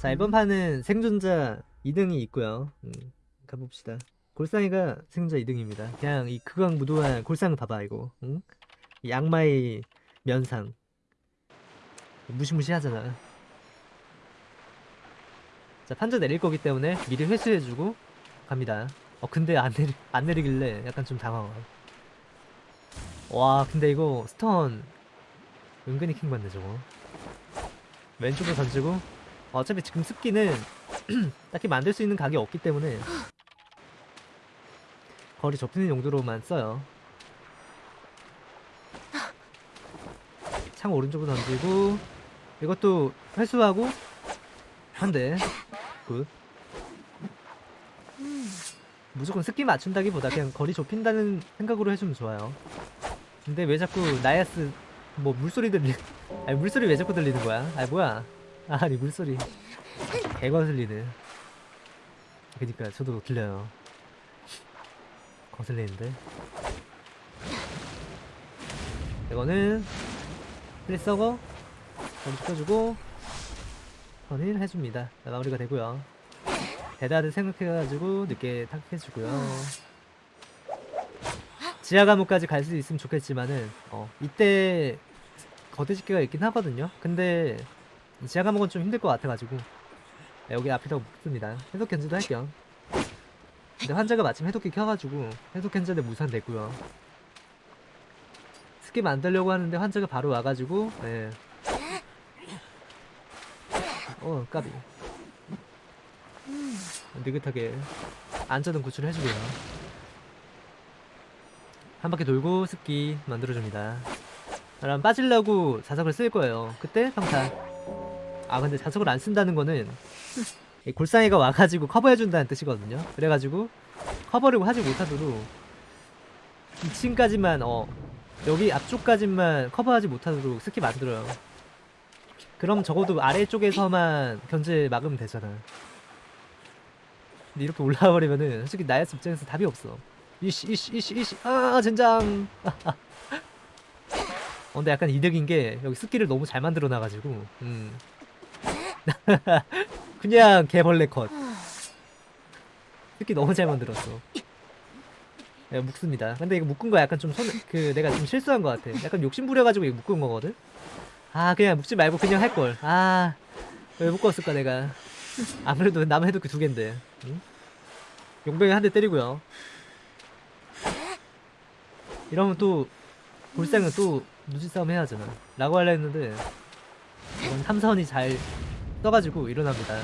자 이번 판은 생존자 2등이 있고요. 음, 가봅시다. 골상이가 생존자 2등입니다. 그냥 이 극악무도한 골상 봐봐 이거. 응? 이 악마의 면상. 무시무시하잖아. 자 판자 내릴 거기 때문에 미리 회수해주고 갑니다. 어 근데 안, 내리, 안 내리길래 약간 좀 당황 와 근데 이거 스턴 은근히 킹받네 저거. 왼쪽으로 던지고 어차피 지금 습기는 딱히 만들 수 있는 각이 없기 때문에 거리 좁히는 용도로만 써요. 창 오른쪽으로 던지고 이것도 회수하고 한대. Good. 무조건 습기 맞춘다기보다 그냥 거리 좁힌다는 생각으로 해주면 좋아요. 근데 왜 자꾸 나야스 뭐 물소리 들리 아니 물소리 왜 자꾸 들리는 거야? 아니 뭐야 아니 물소리. 개거슬리네. 그니까 저도 들려요. 거슬리는데. 이거는 플리서거 좀 시켜주고 선일 해줍니다. 마무리가 되고요. 대다를 생각해가지고 늦게 탁해주고요. 지하 감옥까지 갈 수 있으면 좋겠지만은 어 이때 거대집게가 있긴 하거든요. 근데 지하 감옥은 좀 힘들 것 같아가지고. 네, 여기 앞에다가 묻습니다. 해독 견제도 할게요. 근데 환자가 마침 해독기 켜가지고 해독 견제는 무산됐고요. 습기 만들려고 하는데 환자가 바로 와가지고 네. 어 까비. 느긋하게 안전은 구출해주고요. 한 바퀴 돌고 습기 만들어줍니다. 그럼 빠질라고 자석을 쓸 거예요. 그때 평타 아 근데 자석을 안 쓴다는 거는 이 골상이가 와가지고 커버해준다는 뜻이거든요. 그래가지고 커버를 하지 못하도록 2층까지만 어 여기 앞쪽까지만 커버하지 못하도록 습기 만들어요. 그럼 적어도 아래쪽에서만 견제 막으면 되잖아. 근데 이렇게 올라와 버리면은 솔직히 나야스 입장에서 답이 없어. 이씨 이씨 이씨 이씨. 아 젠장. 어, 근데 약간 이득인 게 여기 습기를 너무 잘 만들어 놔가지고 음 그냥 개벌레 컷. 습기 너무 잘 만들었어. 야, 묶습니다. 근데 이거 묶은 거 약간 좀 손 그 내가 좀 실수한 것 같아. 약간 욕심 부려가지고 이거 묶은 거거든? 아 그냥 묶지 말고 그냥 할걸. 아 왜 묶었을까 내가. 아무래도 남의 해독기 두 갠데. 응? 용병이 한 대 때리고요. 이러면 또 골상은 또 누지 싸움 해야 하잖아. 라고 하려 했는데 이건 탐선이 잘 떠가지고 일어납니다.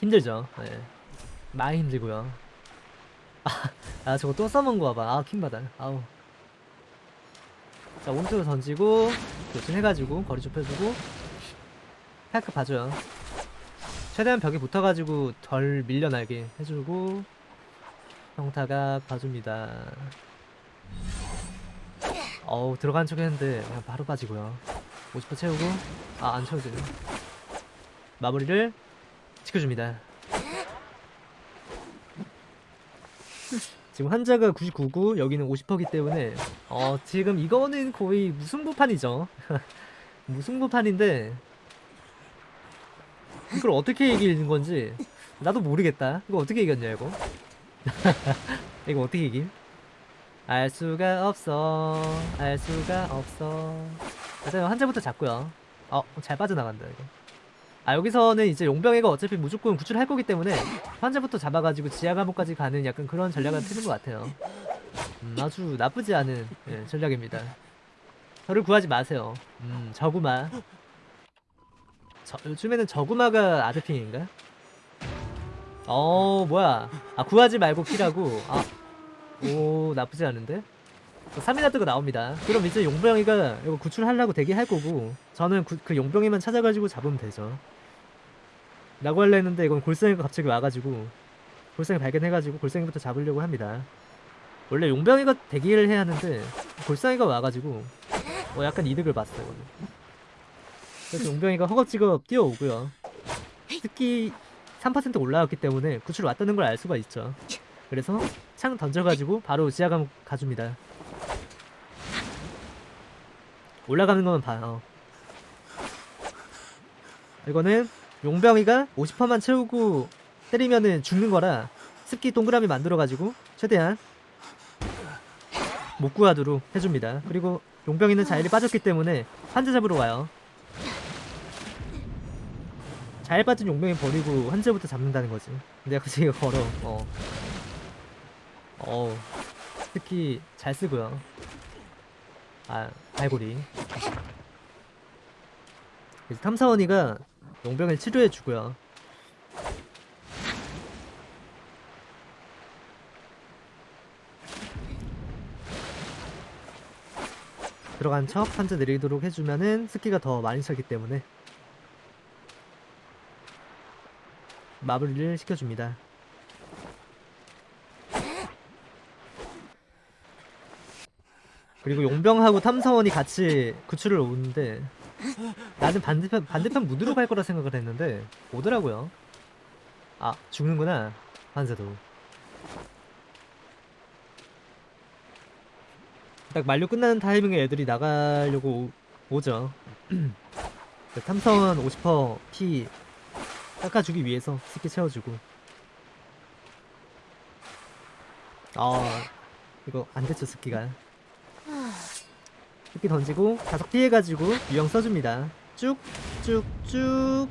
힘들죠? 네. 많이 힘들고요. 아, 아 저거 또 써먹은 거 봐봐. 아 킹받아. 아우. 자 오른쪽으로 던지고 교체해가지고 거리 좁혀주고. 팔크 봐줘요. 최대한 벽에 붙어가지고 덜 밀려나게 해주고 평타가 봐줍니다 어우 들어간 척 했는데 그냥 바로 빠지고요. 50% 채우고 아 안 채워지네 마무리를 지켜줍니다. 지금 환자가 99고 여기는 50%기 때문에 어 지금 이거는 거의 무승부판이죠. 무승부판인데 이걸 어떻게 이기는 건지 나도 모르겠다. 이거 어떻게 이겼냐 이거? 이거 어떻게 이김? 알 수가 없어 알 수가 없어. 일단 환자부터 잡고요. 어 잘 빠져나간다 이거. 아 여기서는 이제 용병이가 어차피 무조건 구출할 거기 때문에 환자부터 잡아가지고 지하 감옥까지 가는 약간 그런 전략을 트는 것 같아요. 음, 아주 나쁘지 않은 예, 전략입니다. 저를 구하지 마세요. 음 저구마. 저, 요즘에는 저구마가 아드핑인가? 어 뭐야. 아 구하지 말고 피라고. 아 오 나쁘지 않은데? 3인하드가 나옵니다. 그럼 이제 용병이가 이거 구출하려고 대기할 거고 저는 구, 그 용병이만 찾아가지고 잡으면 되죠. 라고 하려 했는데 이건 골상이가 갑자기 와가지고 골상이 발견해가지고 골상이부터 잡으려고 합니다. 원래 용병이가 대기를 해야 하는데 골상이가 와가지고 어 약간 이득을 봤어요 이거는. 그래서 용병이가 허겁지겁 뛰어오고요. 특히 3% 올라왔기 때문에 구출 왔다는 걸 알 수가 있죠. 그래서 창 던져가지고 바로 지하 감옥 가줍니다 올라가는 것만 봐. 어. 이거는 용병이가 50%만 채우고 때리면은 죽는 거라 습기 동그라미 만들어가지고 최대한 못 구하도록 해줍니다. 그리고 용병이는 자일이 빠졌기 때문에 환자 잡으러 와요. 자일 빠진 용병이 버리고 환자부터 잡는다는 거지. 근데 굳이 이거 걸어. 어. 어. 특히 잘 쓰고요. 아, 발골이. 그래서 탐사원이가 용병을 치료해 주고요. 들어간 척 한자 내리도록 해주면은 스키가 더 많이 차기 때문에 마무리를 시켜줍니다. 그리고 용병하고 탐사원이 같이 구출을 오는데 나는 반대편 반대편 무드로 갈 거라 생각을 했는데 오더라고요. 아 죽는구나 한세도. 딱 만료 끝나는 타이밍에 애들이 나가려고 오, 오죠. 그 탐사원 50%피 깎아주기 위해서 스키 채워주고. 아 이거 안 됐죠 스키가. 스키 던지고 자석 피해가지고 유형 써줍니다. 쭉쭉 쭉.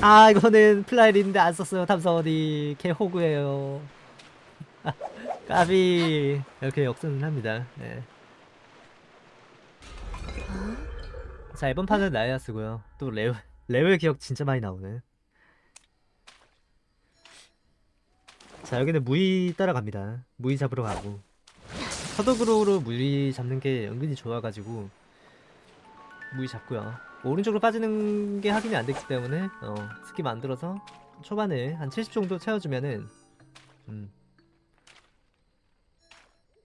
아 이거는 플라이인데 안 썼어요 탐사원이 개 호구예요. 까비 이렇게 역전을 합니다. 네. 자 이번 판은 나야스고요. 또 레오 레오의 기억 진짜 많이 나오네. 자 여기는 무이 따라갑니다. 무이 잡으러 가고 서독으로 무이 잡는 게 은근히 좋아가지고 무이 잡고요. 오른쪽으로 빠지는 게 확인이 안 됐기 때문에 어, 스키 만들어서 초반에 한 70 정도 채워주면은 음,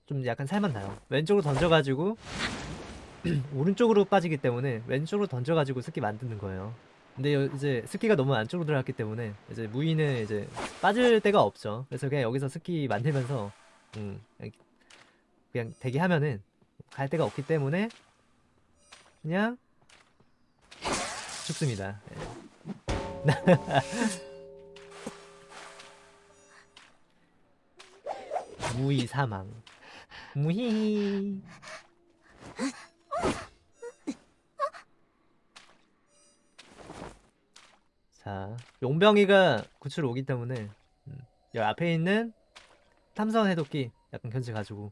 좀 약간 살만 나요. 왼쪽으로 던져가지고 오른쪽으로 빠지기 때문에 왼쪽으로 던져가지고 스키 만드는 거예요. 근데 여- 이제 스키가 너무 안쪽으로 들어갔기 때문에 이제 무이는 이제 빠질 데가 없죠. 그래서 그냥 여기서 스키 만들면서 음, 그냥, 대기하면은 갈 데가 없기 때문에 그냥 죽습니다. 예. 무이 사망. 무히. 자, 용병이가 구출 오기 때문에 음, 여기 앞에 있는 탐사원 해독기 약간 견제 가지고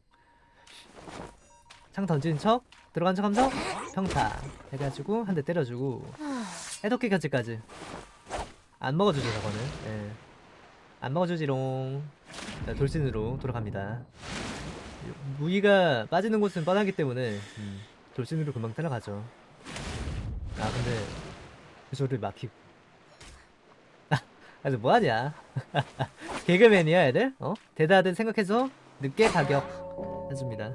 창 던지는 척 들어간 척 하면서 평타 해가지고 한 대 때려주고. 해독기 견제까지. 안 먹어주죠 저거는. 예. 안 먹어주지롱. 자, 돌진으로 돌아갑니다. 무기가 빠지는 곳은 뻔하기 때문에 음, 돌진으로 금방 따라가죠. 아 근데 그 소리를 막히고. 아, 저 뭐하냐? 개그맨이야 애들? 어? 대다들 생각해서 늦게 가격 해줍니다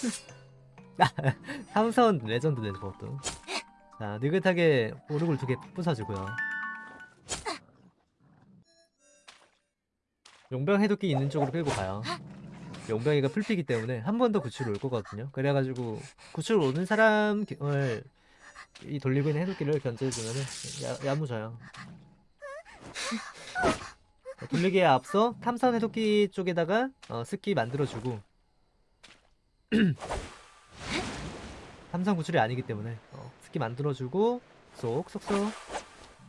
삼선 레전드네 저것도. 자 느긋하게 오르골 두 개 부숴주고요. 용병 해독기 있는 쪽으로 끌고 가요. 용병이가 풀피기 때문에 한 번 더 구출 올 거거든요. 그래가지고 구출 오는 사람을 이 돌리고 있는 해독기를 견제해주면은 야, 야무져요. 자, 돌리기에 앞서 탐산 해독기 쪽에다가 어, 스키 만들어주고 탐산 구출이 아니기 때문에 어, 스키 만들어주고 쏙쏙쏙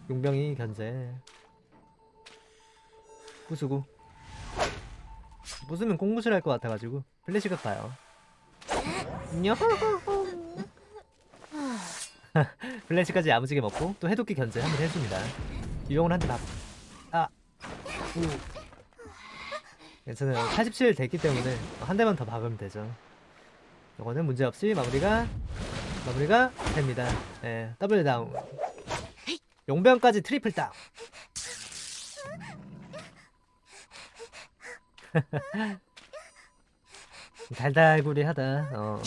용병이 견제 부수고 부수면 공구실 할 것 같아가지고 플래시가 가요 플래시까지 야무지게 먹고 또 해독기 견제 한 번 해줍니다 유용을 한대 밥. 아, 우. 괜찮아요. 87 됐기 때문에 한 대만 더 박으면 되죠. 이거는 문제없이 마무리가 마무리가 됩니다. 예, 더블 다운. 용병까지 트리플 다운. 달달구리하다. 어.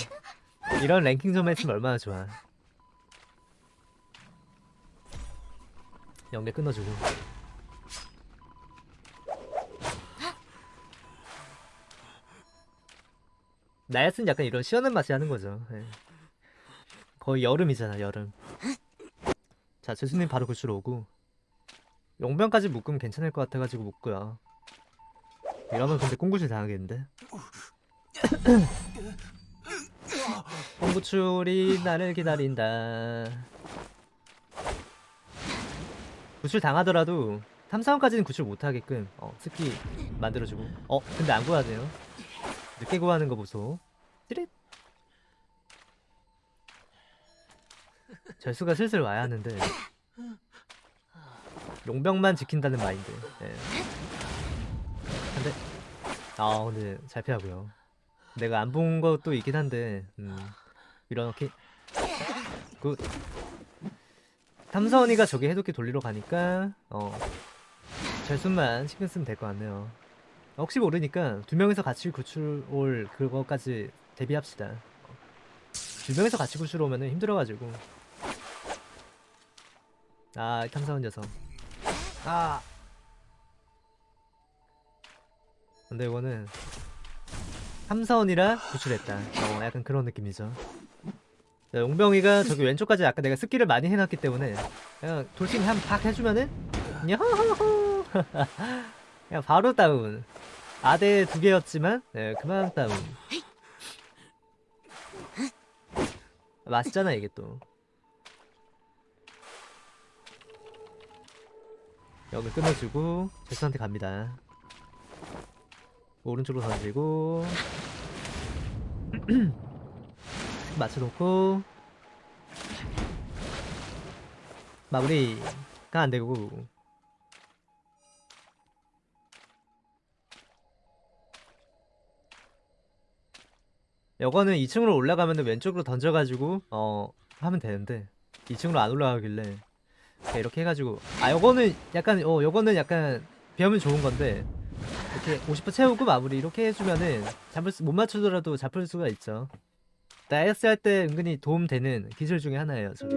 이런 랭킹 좀 했으면 얼마나 좋아. 연계 끊어주고. 나였으면 약간 이런 시원한 맛이 하는 거죠. 예. 거의 여름이잖아 여름. 자 재수님 바로 구출 오고 용병까지 묶으면 괜찮을 것 같아가지고 묶고요. 이러면 근데 꽁구실 당하겠는데? 꽁구출이 나를 기다린다. 구출 당하더라도 탐사원까지는 구출 못하게끔 어, 스키 만들어주고 어 근데 안 구하네요 늦게 구하는 거 보소 찌릿. 절수가 슬슬 와야 하는데. 용병만 지킨다는 마인드. 예. 근데 아 근데 잘 피하고요. 내가 안 본 것도 있긴 한데 음, 이렇게 그 탐사원이가 저기 해독기 돌리러 가니까 어 절순만 신경 쓰면 될 것 같네요. 혹시 모르니까 두 명이서 같이 구출 올 그거까지 대비합시다. 두 명이서 같이 구출 오면은 힘들어가지고. 아 탐사원 녀석. 아. 근데 이거는 탐사원이라 구출했다. 어 약간 그런 느낌이죠. 자, 용병이가 저기 왼쪽까지 아까 내가 스킬을 많이 해놨기 때문에 그냥 돌싱 한팍 해주면은 야호호호 그냥 바로 다운 아대 두 개였지만 네, 그만 다운 맛있잖아 이게 또. 여기 끊어주고 제수한테 갑니다. 오른쪽으로 던지고. 맞춰놓고. 마무리가 안되고 요거는 2층으로 올라가면 왼쪽으로 던져가지고 어 하면 되는데 2층으로 안 올라가길래 이렇게 해가지고. 아 요거는 약간 어 요거는 약간 비하면 좋은 건데 이렇게 50% 채우고 마무리 이렇게 해주면은 잡을 수, 못 맞추더라도 잡을 수가 있죠. 다이어스 할때 은근히 도움되는 기술 중에 하나예요 저게